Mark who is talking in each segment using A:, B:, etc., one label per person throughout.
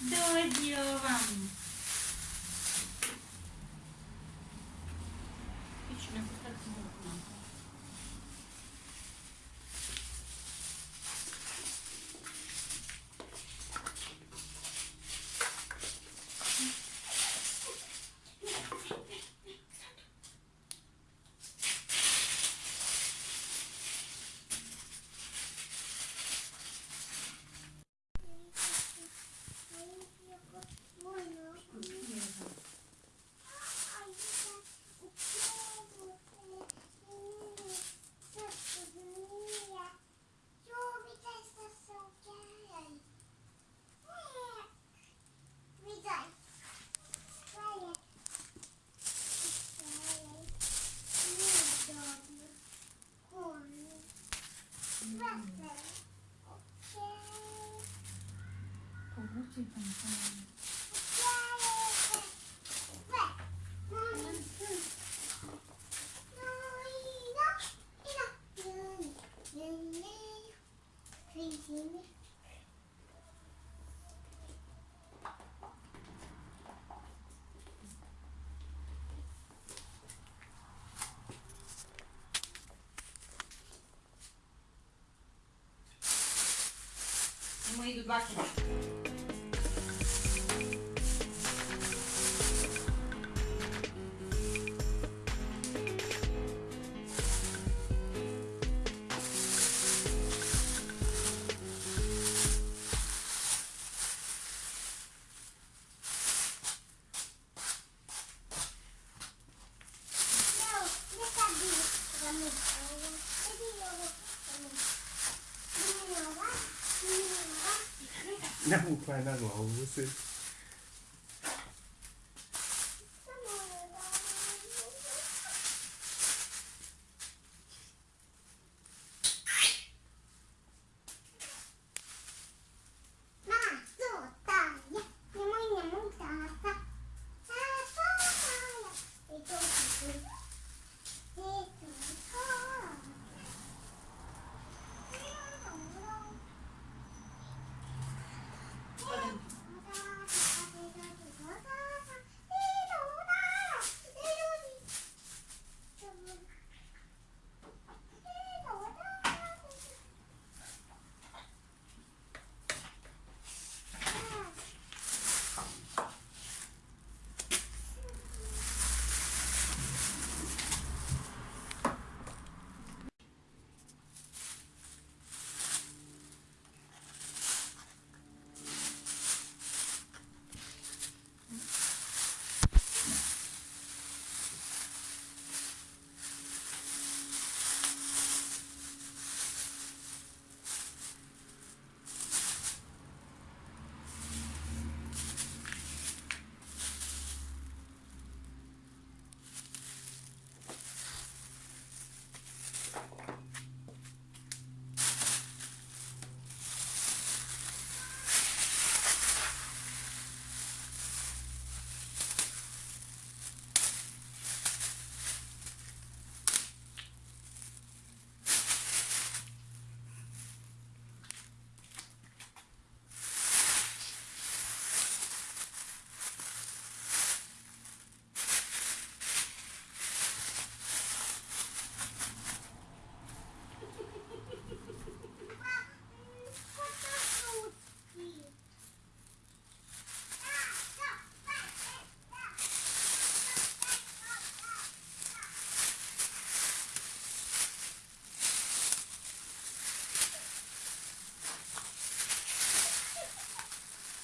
A: dowiedziałam. これどっち行ったの moído do bacon.
B: 那么快，那个五岁。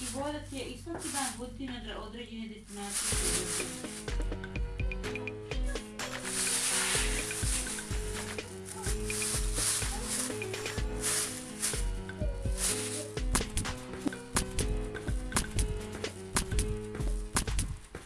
A: i vodat je i svaki dan vuti na određene destinacije.